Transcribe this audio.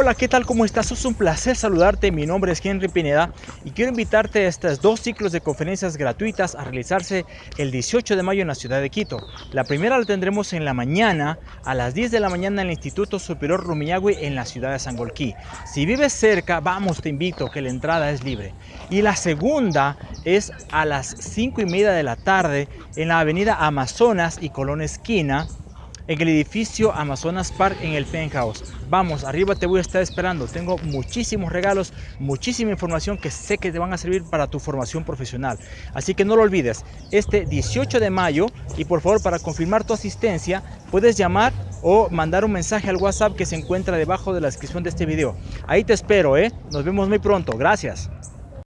Hola, ¿qué tal? ¿Cómo estás? Es un placer saludarte. Mi nombre es Henry Pineda y quiero invitarte a estos dos ciclos de conferencias gratuitas a realizarse el 18 de mayo en la ciudad de Quito. La primera la tendremos en la mañana, a las 10 de la mañana en el Instituto Superior Rumiñahui en la ciudad de Sangolquí. Si vives cerca, vamos, te invito, que la entrada es libre. Y la segunda es a las 5 y media de la tarde en la avenida Amazonas y Colón Esquina en el edificio Amazonas Park en el penthouse. Vamos, arriba te voy a estar esperando. Tengo muchísimos regalos, muchísima información que sé que te van a servir para tu formación profesional. Así que no lo olvides, este 18 de mayo y por favor para confirmar tu asistencia puedes llamar o mandar un mensaje al WhatsApp que se encuentra debajo de la descripción de este video. Ahí te espero, ¿eh? Nos vemos muy pronto. Gracias.